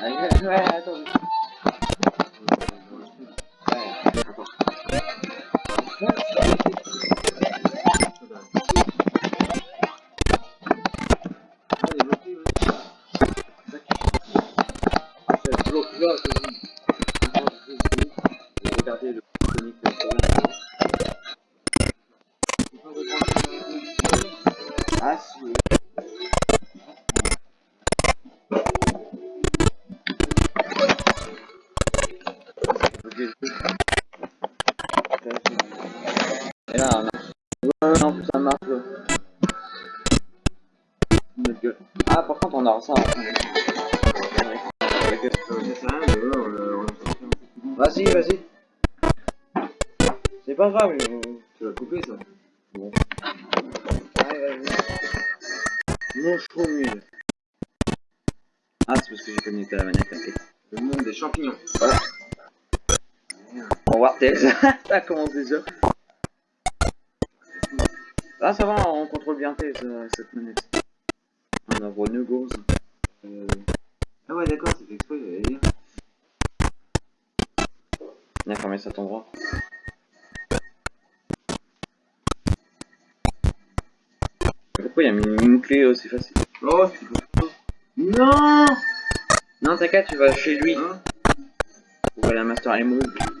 Ouais, ouais, attends. Ouais, On va Tails. Ça commence déjà. Ah, ça va, on contrôle bien Tails, euh, cette manette. On a voix Nugos. Euh... Ah ouais, d'accord, c'est fait exprès, j'allais dire. Viens fermer cet endroit. Pourquoi il y a une, une clé aussi facile Oh, Non Non, t'inquiète, tu vas chez lui. Hein Pour à Master Emerald.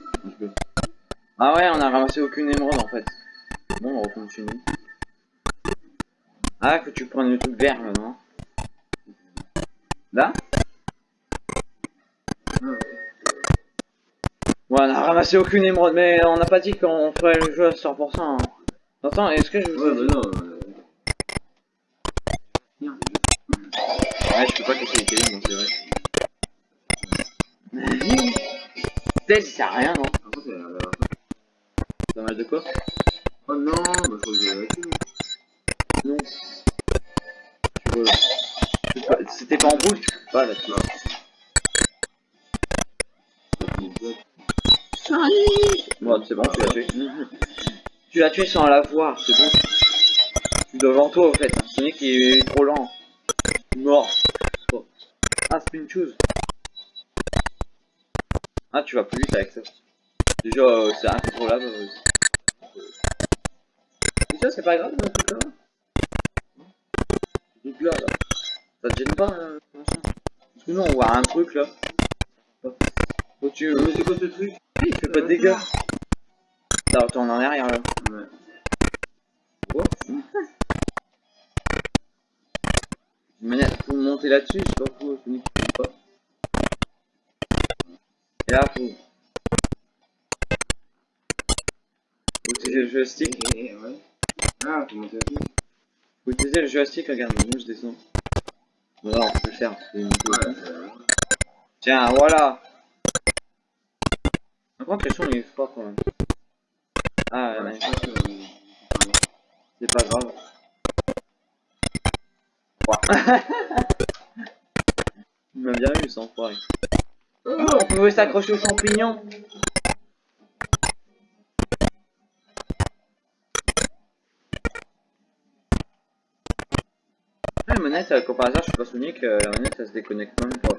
Ah ouais, on a ramassé aucune émeraude en fait. Bon, on continue. Ah, que tu prennes le truc vert là, non? Là? Ouais. On a ramassé aucune émeraude, mais on n'a pas dit qu'on ferait le jeu à 100%. Hein. Attends, est-ce que je... Ouais, bah non. euh. Ouais, je peux pas casser les télés, donc c'est vrai. Peut-être ça sert à rien, non? Par contre, elle a l'air Pas mal de quoi Oh non, bah je crois que clé. Non. Tu vois, c'est pas- C'était pas en boule, tu peux pas là-dessus. Bon, c'est bon, tu l'as tué. tu l'as tué sans la voir, c'est bon. Tu devant toi, au fait. Sonic il est trop lent. Mort. Oh. Ah, spin choose. Ah, tu vas plus vite avec ça. Déjà, euh, c'est incontrôlable. euh. Déjà, c'est pas grave, le truc là. Ce truc là, là. Ça te gêne pas, euh, Parce que nous, on voit un truc là. Faut que tu... Mais c'est quoi ce truc Il fait pas de dégâts. Là, retourne en arrière là. Ouais. Oh. Une manière, faut monter là-dessus, je sais pas pourquoi peut pas. Et là, faut. Utiliser le joystick. Eh, ouais. Ah, comment ça fait Faut utiliser le joystick, regarde, moi je descends. Voilà, on peut le faire. Ouais, Tiens, voilà. Par contre, le son il est fort quand même. Ah, ouais, euh, c'est pas grave. Il m'a bien eu, sans enfoiré. On pouvait s'accrocher aux champignons. Manette, euh, comme par hasard, je suis pas Sonic, euh, la manette, elle se déconnecte même pas.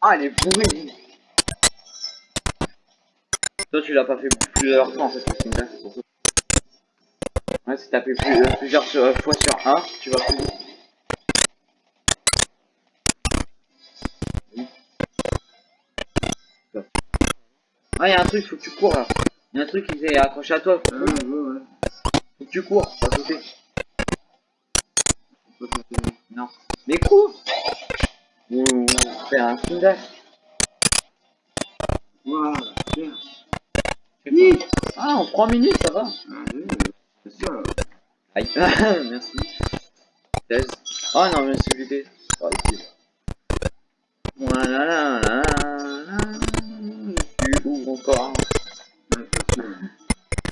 Ah, elle est bourrée Toi, tu l'as pas fait plusieurs fois, en fait, c'est une c'est pour ça. Ouais, si t'as fait plus, euh, plusieurs euh, fois sur un, tu vas plus vite. Ah, y'a un truc, faut que tu cours là. Y'a un truc qui est accroché à toi. Ah, ouais, ouais. Tu cours, faire ça. Non. Mais cours Ou fais un Kindash. Waouh, bien. Oui Ah, en 3 minutes, ça va Ah, c'est ça. Aïe, merci. 16. Oh non, mais c'est vite. Oh, ici. Voilà, là, là, là. Tu ouvres encore? C'est.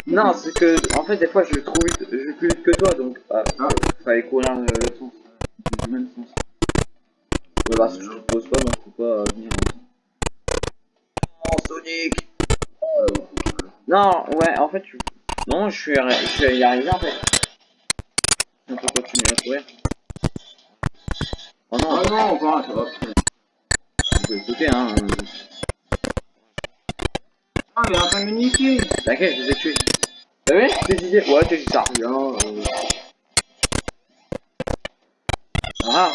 Non, c'est que, en fait, des fois, je le trouve vite, je vais plus vite que toi, donc, ah, Ah. fallait courir le, le sens. Du même sens. Ouais, bah, si je te pose pas, donc faut pas euh, venir. Oh, Sonic Non, ouais, en fait, tu... Non, je suis, je suis y arrivé, en fait. On peut continuer. courir. Oh non, Oh non, encore un, oh, putain. on peut sauter, hein. Ah, il est en train de me niquer. T'inquiète, je les ai tués. T'as vu Tes idées Ouais, t'es ça. Non, euh, Ah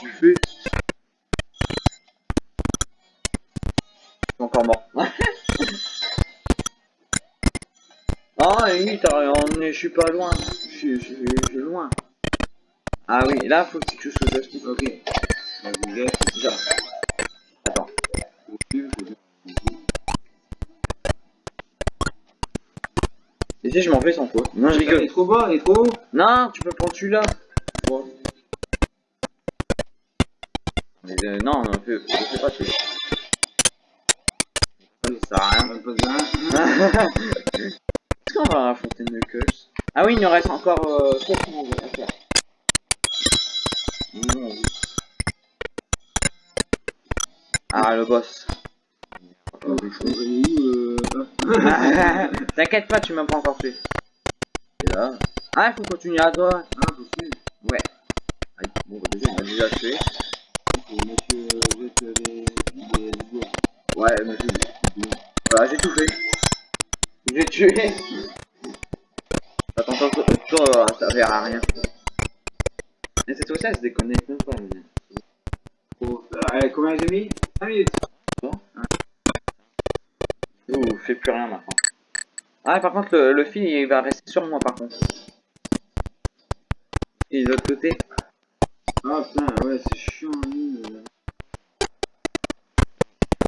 Tu fais Je suis encore mort. ah, oui, t'as emmené, je suis pas loin. Je suis, je je loin. Ah oui, là, faut que tu touches le joystick. ok. Je m'en fais sans toi Non, je Il rigole. est trop bas, il est trop haut. Non, tu peux prendre celui-là. Bon. Mais euh, non, non, fais, fais pas celui-là. Ça sert à rien. Va. Est-ce qu'on va Knuckles Ah oui, il nous reste encore euh, 7 secondes à faire. Non, oui. Ah, le boss. Oh, T'inquiète pas, tu m'as pas encore tué. Et là. Ah, il faut continuer à droite. Ah. Ouais. Aïe, bon, bah, déjà, m'a déjà tué. Monsieur euh, les. Ouais, j'ai Voilà, j'ai tout fait. J'ai tué. Attends, toi, toi, toi, ça sert à rien. Mais cette fois-ci, elle se déconnecte même pas. Faut- euh, Allez, combien j'ai mis? 5 minutes. Fait plus rien maintenant. Ah, par contre, le, le fil, il va rester sur moi, par contre. Et de l'autre côté. Ah putain, ouais, c'est chiant, lui. euh.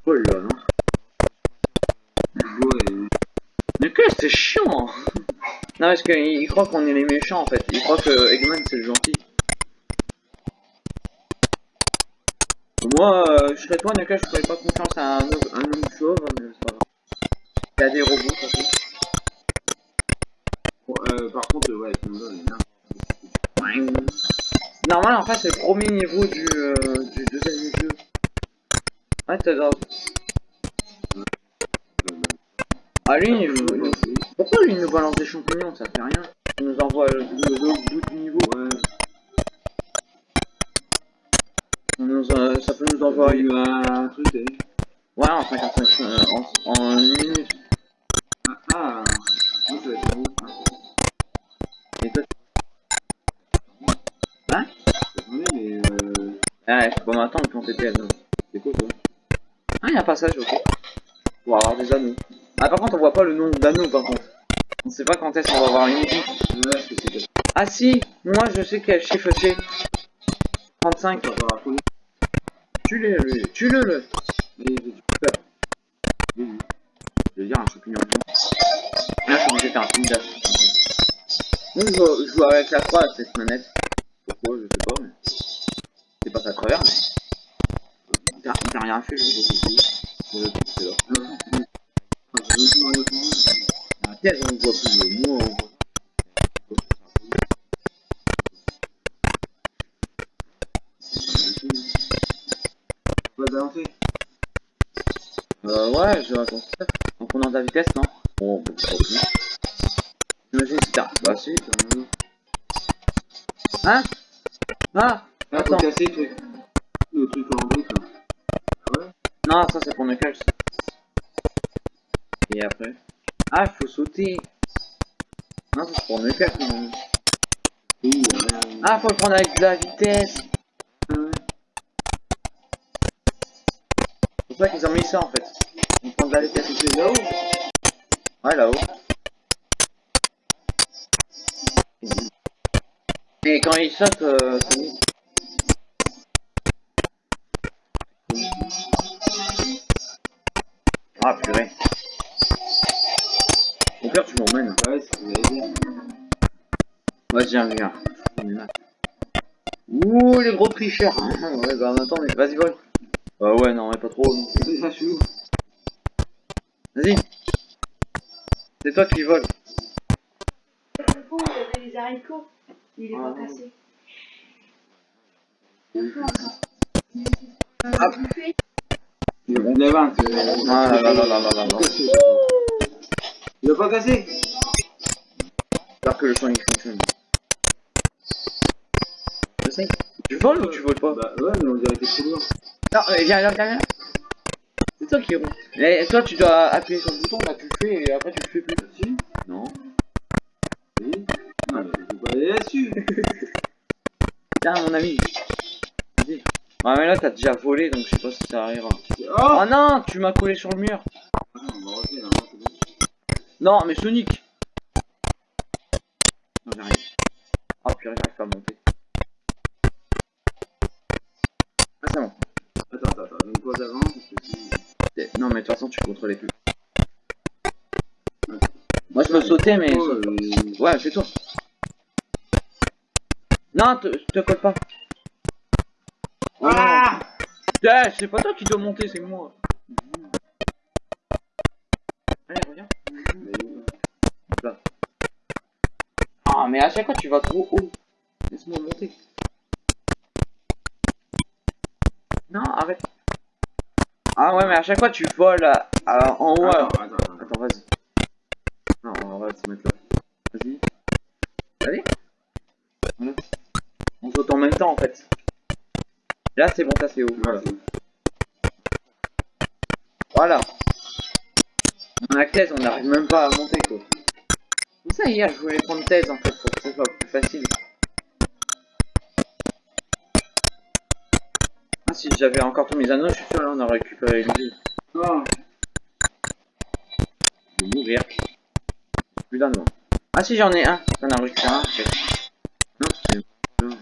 Oh là, non. Mais que c'est chiant Non, parce qu'il il croit qu'on est les méchants, en fait. Il croit que Eggman, c'est le gentil. Moi, euh, je serais toi, Naka, je ferais pas confiance à un, homme- un homme chauve, mais c'est pas. Il y a des robots, de toute façon. Bon, euh, par contre, ouais, hein. Normal, en fait, c'est le premier niveau du, euh, du deuxième jeu. Ouais, t'as. Ah, lui, il faut- Pourquoi lui, il nous balance des champignons Ça fait rien? Il nous envoie le, bout du niveau. Ouais, On nous, ça peut nous envoyer... un truc, vu Ouais, en 55... euh, en, en une minute. Ah, ah, ça va être hein. Et toi, Attendez, mais euh, Ouais, je peux pas m'attendre quand t'étais ado. c'est quoi ça Ah, il y a un passage, ok. Pour avoir des anneaux. Ah, par contre, on voit pas le nombre d'anneaux, par contre. On sait pas quand est-ce qu'on va avoir une que Ah si, moi je sais quel chiffre c'est. 35. ça va pas raconter. Tue-le. Tue-le, le. Je veux dire un champignon. Là, je suis obligé de faire un film. Moi, je joue, je joue avec la croix cette manette. Pourquoi, je sais pas, mais... C'est pas à travers, mais... T'as rien fait, je c'est là. Ah, dans. La thèse, on voit plus, le mot, on voit. On balancer. Euh, ouais, je raconte ça. En prenant de la vitesse, non Bon, bon, pas plus. Imagine si t'as... Bah si. Hein Ah Ah, faut Attends. casser le truc. Le truc en brique, là. Ah ouais Non, ça c'est pour Knuckles. Et après Ah, faut sauter. Non, c'est pour Knuckles. non. Oui, euh... Ah, faut le prendre avec de la vitesse. ouais. C'est pour ça qu'ils ont mis ça en fait. On prend de la vitesse. Là-haut Ouais, là-haut. Et quand il saute, euh. Ah, purée. Au pire, tu m'emmènes. Ouais, c'est ce que dire. Ouais, viens, viens. Ouh, les gros tricheurs. ouais, bah, attends, mais vas-y, vole. Euh, ouais, non, mais pas trop. non. C'est ça, je suis où? Vas-y. C'est toi qui vole. Le pot, il y avait les haricots. Il est pas Ah. cassé. Ah. Il a 20. Ah là là là là là là. Il va pas casser J'espère que le son il fonctionne. J'essaye. Tu voles ou tu voles pas? Bah ouais, mais on dirait que trop loin. Non, euh, viens là, viens là. C'est toi qui roule. Et toi, tu dois appuyer sur le bouton, là, tu le fais et après tu le fais plus. Si Non. Oui Non, mais faut pas aller là-dessus. Tiens, mon ami. Vas-y. Ouais, mais là, t'as déjà volé, donc je sais pas si ça arrivera. Oh Oh non, tu m'as collé sur le mur. Ah on va là, bon. Non, mais Sonic. Non, j'arrive. Oh purée, j'arrive pas à monter. Ah, c'est bon. Attends, attends, attends. Donc toi d'avant, parce que si... Non, mais de toute façon, tu contrôlais plus. Moi, je peux sauter, mais... Ouais, c'est toi. Non, te, te colle pas. Ah Eh, c'est pas toi qui dois monter, c'est moi. Allez, reviens. Là. Ah, mais à chaque fois, tu vas trop haut. Laisse-moi monter. Ah ouais, mais à chaque fois, tu voles à- à- en haut. alors. Attends, attends, attends. Attends, vas-y. Non, on va se mettre là. Vas-y. Allez. Voilà. On saute en même temps en fait. Là c'est bon, ça c'est haut. Voilà. Voilà. On a thèse, on n'arrive même pas à monter quoi. C'est ça hier, je voulais prendre thèse en fait pour que ce soit plus facile. Si j'avais encore tous mes anneaux, je suis sûr là on aurait récupéré une vie. Oh, Je vais mourir. Plus d'anneaux. Ah si j'en ai un. J'en ai récupéré un. Non, c'est bon.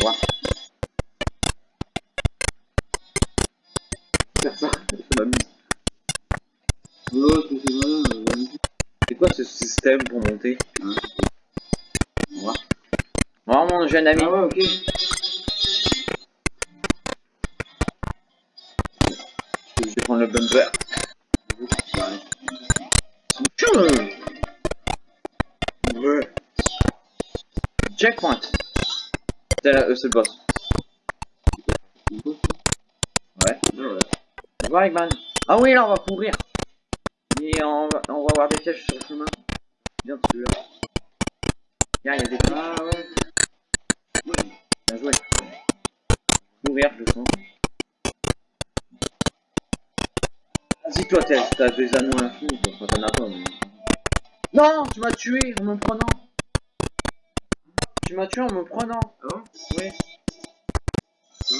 Voilà. Faire ça, ça m'amuse. c'est quoi ce système pour monter? Hein? Voilà mon jeune ami. Ah ouais, ok. Bumper. Checkpoint. Euh, c'est le boss. Ouais. Ouais. Eggman. Ah oui, là on va courir. Et on va, on va voir des pièges sur le chemin. Toi, t'as t'as des anneaux infinis, toi. Enfin, t'en as pas, mais... Non, tu m'as tué en me prenant. Tu m'as tué en me prenant. Ah bon? Oui. Ah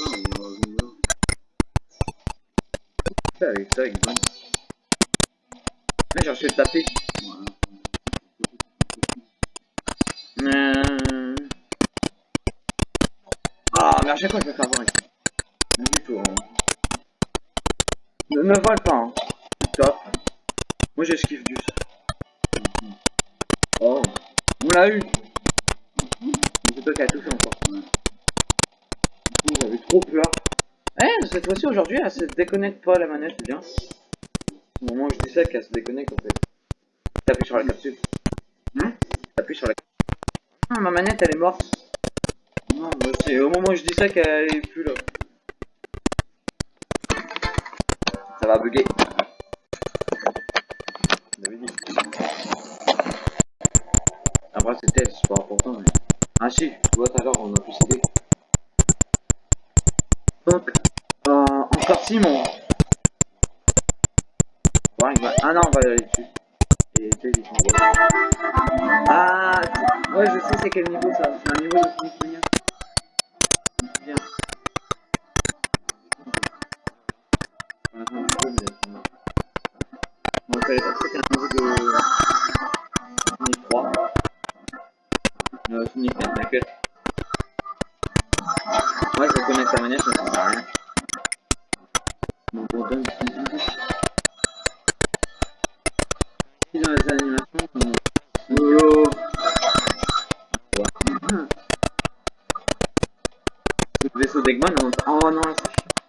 non, avec ça, Eggman. Là, j'ai reçu de taper. Ouais. Euh... Ah, mais à chaque fois je vais faire voir. Du tout. Hein. Ne me vole pas. Moi j'esquive du Oh. On l'a eu. C'est toi qui as touché encore. J'avais trop peur. Eh, cette fois-ci aujourd'hui, elle se déconnecte pas la manette, c'est bien. Au moment où je dis ça, qu'elle se déconnecte en fait. T'appuies sur la capsule. Hein? T'appuies sur la ah, ma manette elle est morte. Non, moi, c'est au moment où je dis ça qu'elle est plus là. Ça va bugger. Donc, euh, encore Simon. Ouais, il va- Ah non, on va aller dessus. Et ils sont beaux. Ah, ouais, je sais c'est quel niveau ça. C'est un niveau de euh, On savait pas Non, c'est chiant.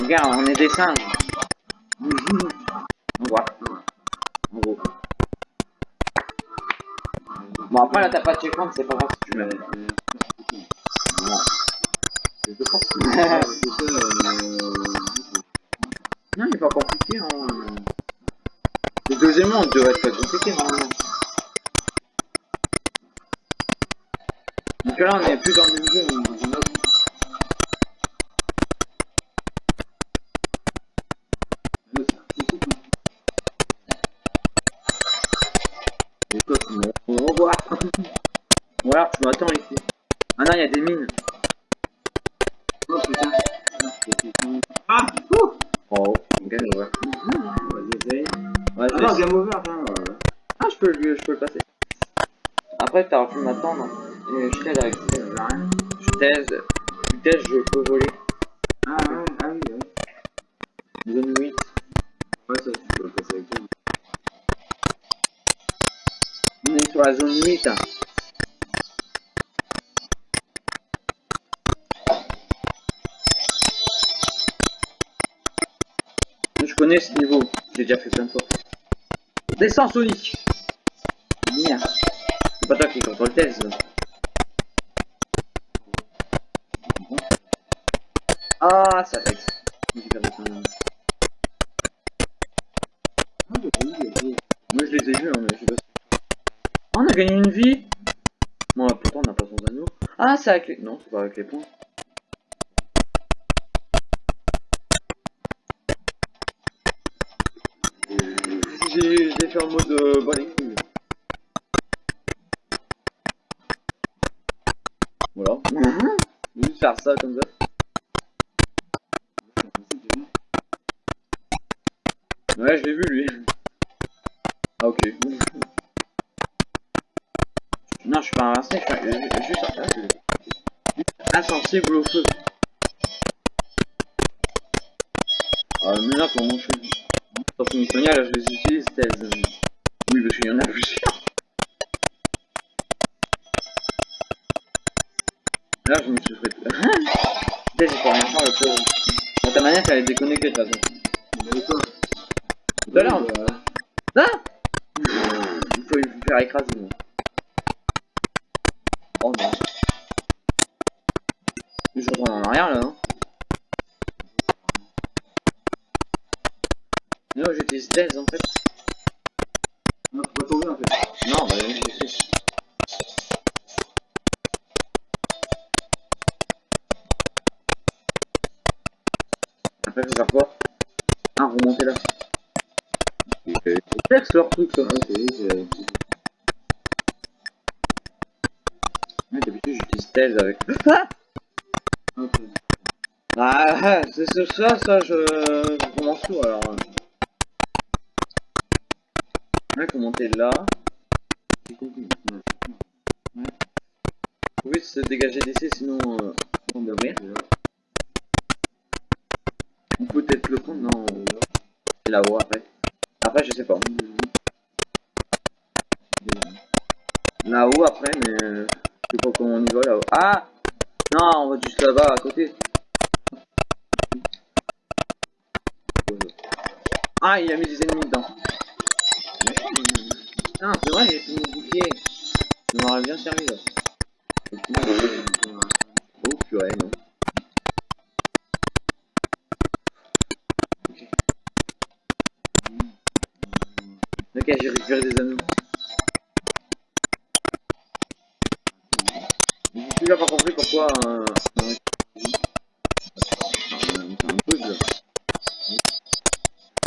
Regarde, on est des singes. On voit. En gros. Bon, après là, t'as pas de checkpoint, c'est pas grave si tu Non. Il pas compliqué. Hein. Deuxièmement, on devrait être pas compliqué normalement. Donc là, on est plus dans le même jeu, on est dans autre. Hein. Revoir. Voilà, tu m'attends ici. Ah non, il y a des mines. Oh putain. Ah, c'est putain. Ah Ouh Oh, game over. Vas-y, essaye. Ouais, je Ah vais non, essayer. game over, attends. voilà. Ah, je peux, le- je peux le passer. Après, t'auras pu m'attendre. Et je t'aide avec. Je t'aide. T'aides, je peux voler. Ah ah oui, ouais. Zone 8. Ouais, ça, tu peux passer avec toi. On est sur la zone 8. hein. Je connais ce niveau, j'ai déjà fait plein de fois. Descends Sonic pas toi qui contrôle le test. Ah, ça ok. Moi je les ai vus, mais je pas. Ah, on a gagné une vie Bon, pourtant on n'a pas son anneau. Ah, c'est avec les... Non, c'est pas avec les points. J'ai fait en mode euh, couilles. Voilà. Juste faire ça comme ça. Ouais, je l'ai vu lui. Ah, ok. Non, je suis pas invincible, je suis juste je insensible au feu. Ah, mais là, comment je fais Dans son Sonia, là, je les utilise. euh, Oui, parce qu'il y en a plusieurs. Là, je me suis fait. Peut-être j'ai pas rien faire, le pauvre. Bon, ta manette, elle est déconnectée de toute façon. Mais quoi Tout à l'heure. Ouais, bah, Ah Il faut lui faire écraser. moi. Oh non. Je retourne en arrière là, non Non, j'utilise stealth en fait. Non, faut pas tomber en fait. Non, bah je sais. Après, faut faire quoi Ah, remonter là. C'est complexe leur truc ça. Ouais, c'est- Ouais, d'habitude j'utilise avec. Ah. Ah, c'est ça, ça, je, je commence tout alors. Ouais, faut monter là? Ouais. Faut vite se dégager d'ici, sinon euh, on va mourir. On peut peut-être le prendre, non? C'est là-haut après. Après, je sais pas. Là-haut après, mais je sais pas comment on y va là-haut. Ah Non, on va juste là-bas à côté. Ah, il a mis des ennemis dedans. Ah, c'est vrai, j'ai fait mon bouclier. Ça m'aurait bien servi là. Oh purée, non. Ok. J'ai récupéré des anneaux. J'ai toujours pas euh, un...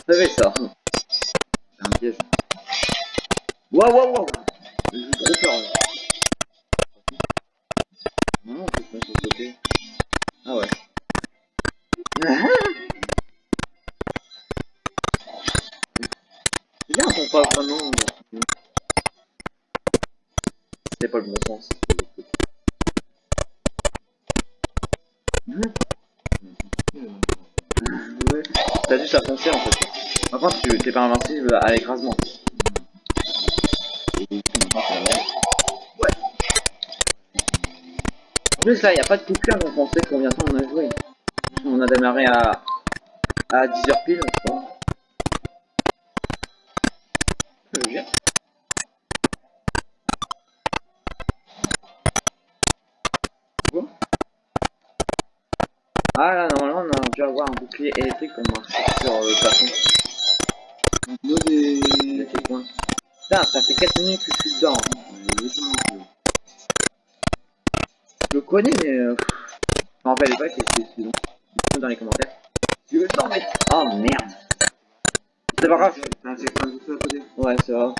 Vous savez ça. C'est un piège. Waouh waouh waouh. Non, on peut se mettre sur. Ah ouais. Bien qu'on pas vraiment... C'était pas le bon sens. Ouais. Juste à foncer en fait. Contre, tu t'es pas invincible à l'écrasement. En plus là, il a pas de coupure donc on sait combien de temps on a joué. On a démarré à, à 10h pile, je crois. Je veux dire. Bon. Ah là, normalement, on a dû avoir un bouclier électrique pour marcher sur le plafond. Donc, nous, des. checkpoint. Putain, ça fait 4 minutes que je suis dedans. Un peu. Je le connais, mais... Euh... Je m'en rappelle pas que c'est long. Dans les commentaires. Tu veux le temps, mec Oh merde C'est pas grave. T'as un checkpoint tout seul à côté Ouais, c'est vrai.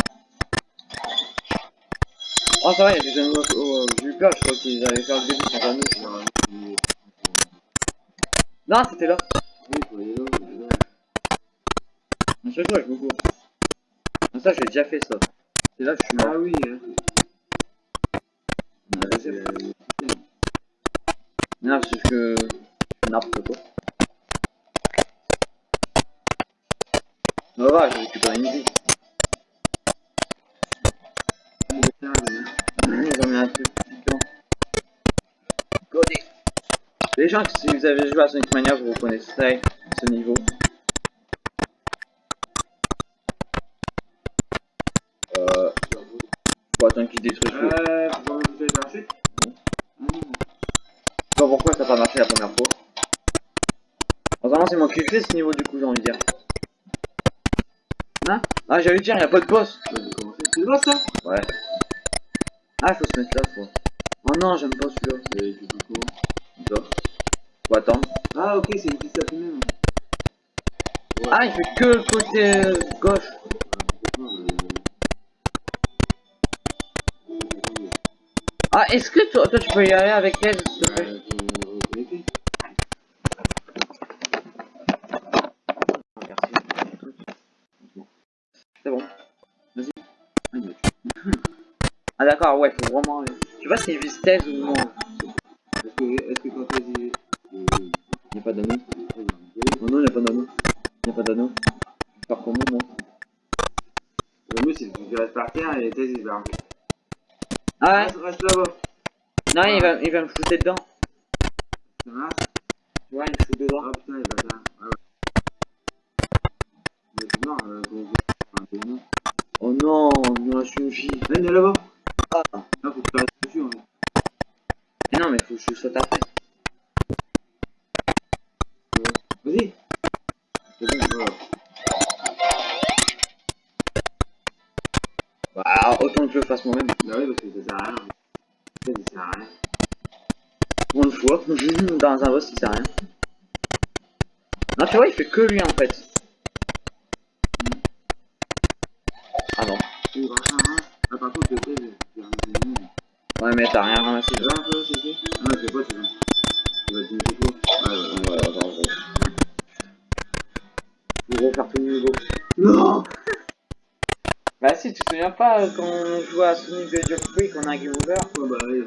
Oh, ça va, il y a des animaux. Oh, j'ai eu peur, je crois qu'ils allaient faire le début nous. Ouais, il- Non, c'était là. Oui, aller là, je me cours. Ça, j'ai déjà fait ça. C'est là que je suis mort. Ah oui, hein. Non, c'est que. Je n'importe quoi. Ça va, j'ai récupéré une vie. Ah, mais- Ils ont mis un. Codé. Les gens, si vous avez joué à Sonic Mania, vous reconnaissez ce niveau. Euh. Faut attendre qu'il détruise tout. Euh, faut pas. Je sais pas pourquoi ça n'a pas marché la première fois. Vraiment, c'est moi qui fais ce niveau du coup, j'ai envie de dire. Hein? Ah, j'allais dire, y a pas de boss. C'est vrai ça? Ouais. Ah, faut se mettre là, faut. Oh non, j'aime pas celui-là. Ah ok, c'est une piste à. Ah, il fait que le côté euh, gauche. Ah, est-ce que toi, toi, tu peux y aller avec elle, s'il te plaît? C'est bon. Vas-y. Ah, d'accord, ouais, faut vraiment. Tu vois si vise thèse ou non Est-ce que, est-ce que quand t'as dit... Euh, Il a pas d'anneau. euh, Non, non, il a pas d'anneau. Il a pas d'anneau. Je vais faire comment, moi Le mieux c'est que tu restes par terre et les thèses ils vont arriver. Ah ouais Reste, reste là-bas. Non, il va, va me shooter dedans. Ça marche Tu vois, il me shoot dedans. Ah putain, il va là. Ah ouais. Mais c'est mort, euh, gros. Oh non, une vie. Viens, viens là-bas. Ah. Là, faut que tu restes dessus fait. Mais non, mais faut que je saute après. Vas-y. C'est bon, voilà. Bah, autant que je le fasse moi-même. Bah oui, parce que ça sert à rien. Ça sert à rien. Fois, dans un boss, il sert à rien. Non, tu vois, il fait que lui en fait. Ah non. Ah. Ouais, mais t'as rien ramassé. Là, Ah, non, c'est pas, c'est bon. Tu vas te mettre quoi Ouais, ouais, ouais. Ouais, attends, gros. Je vais refaire tout le niveau. Non Bah si, tu te souviens pas euh, quand on jouait à Sonic the Hedgehog qu'on a un game over? Ouais, bah, oui.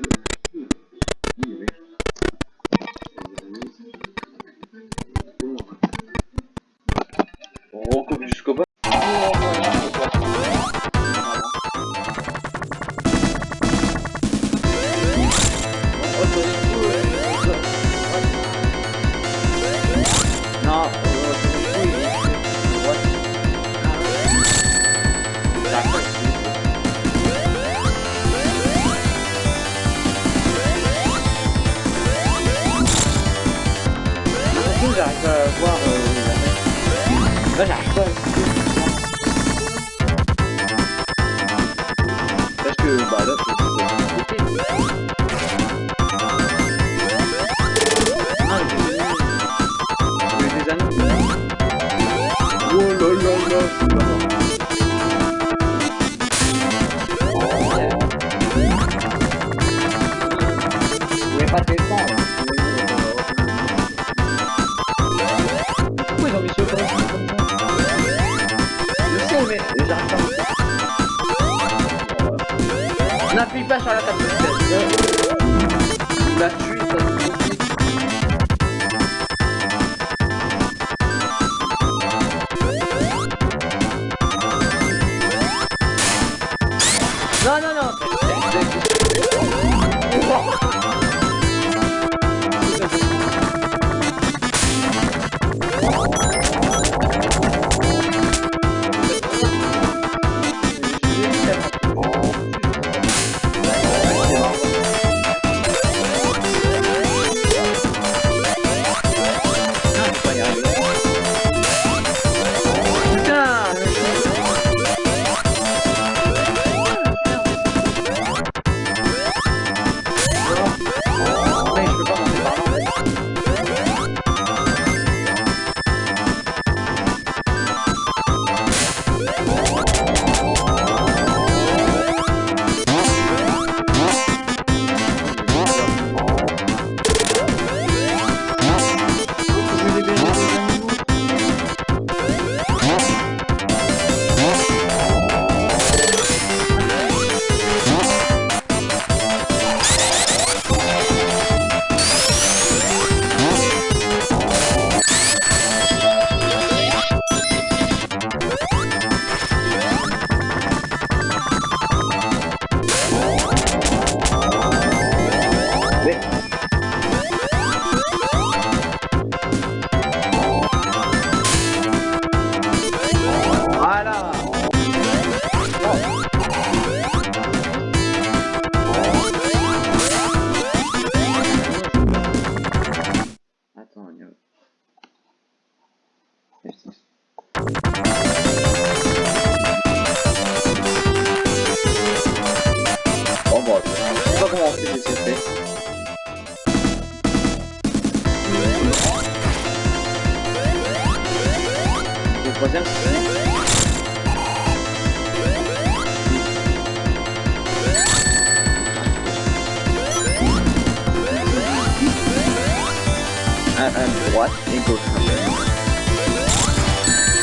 droite et gauche.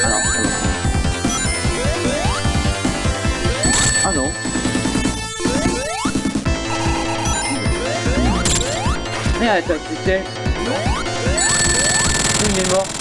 Alors, ah non. Mais attends, tu sais. Il est mort.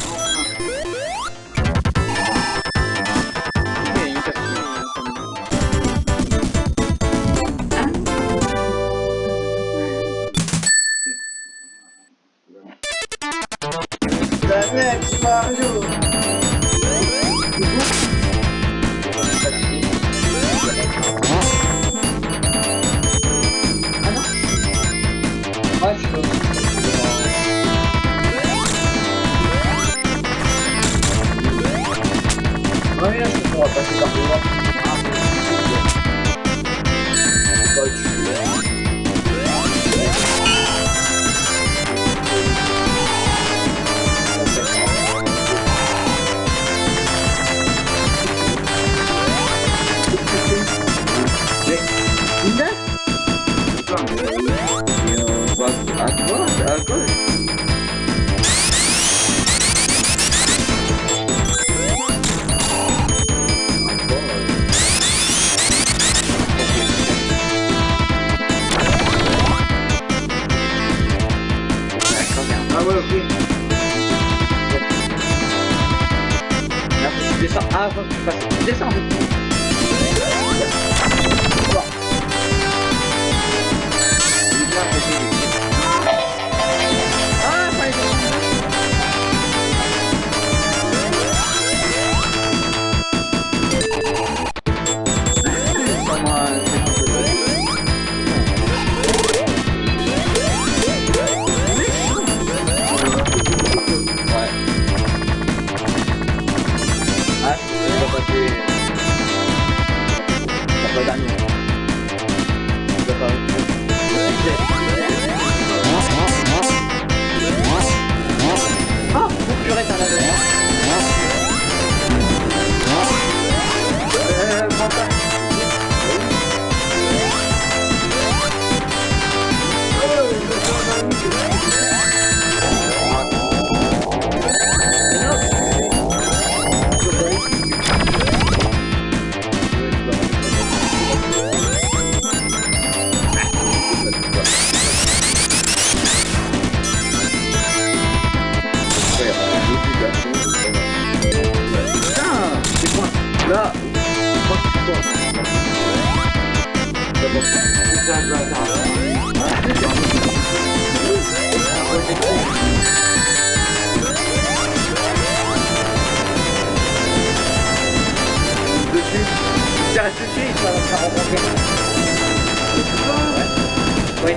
il faut rencontrer.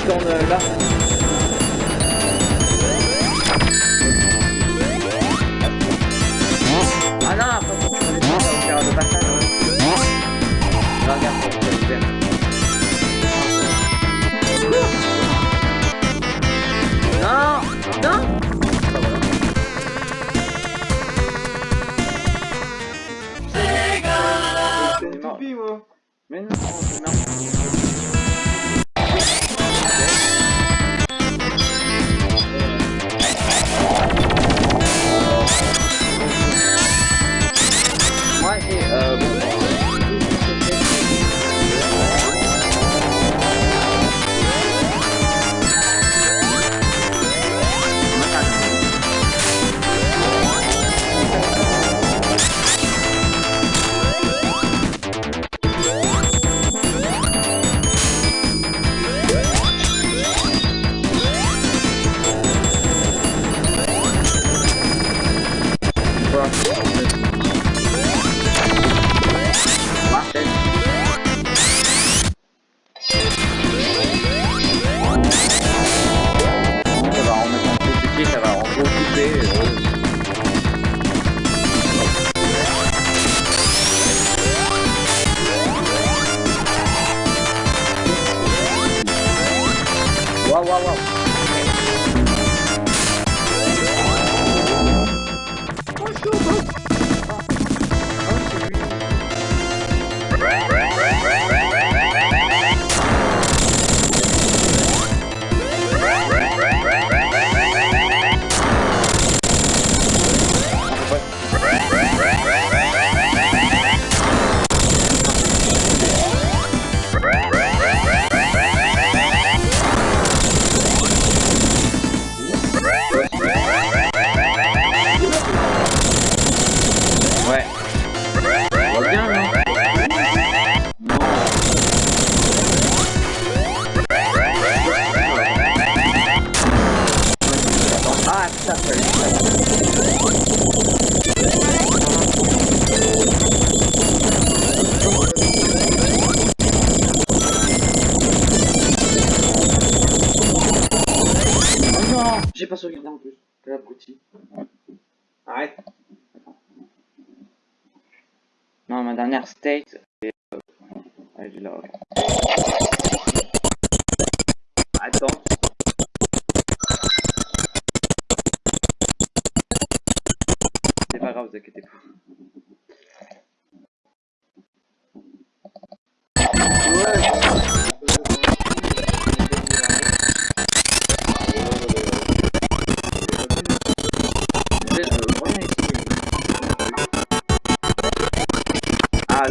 Tourne là. Menos.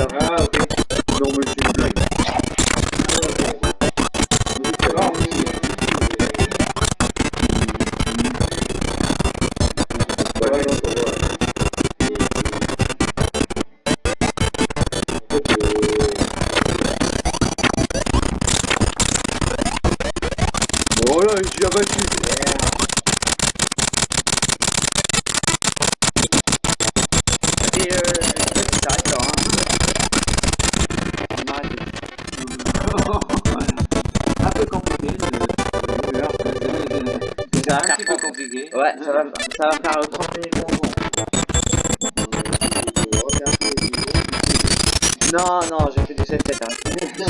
Ah, alors, Ah, ok. Ouais, ça va, ça va faire 30 minutes pour moi. Non, non, j'ai fait du 7 7 hein.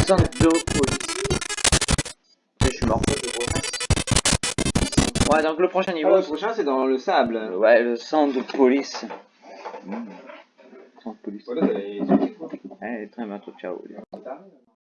Centre de police. Et je suis mort. Ouais, donc le prochain Ah, niveau, le prochain, c'est dans le sable. ouais, le centre de police. Centre de police. Voilà, Allez, très bientôt, ciao.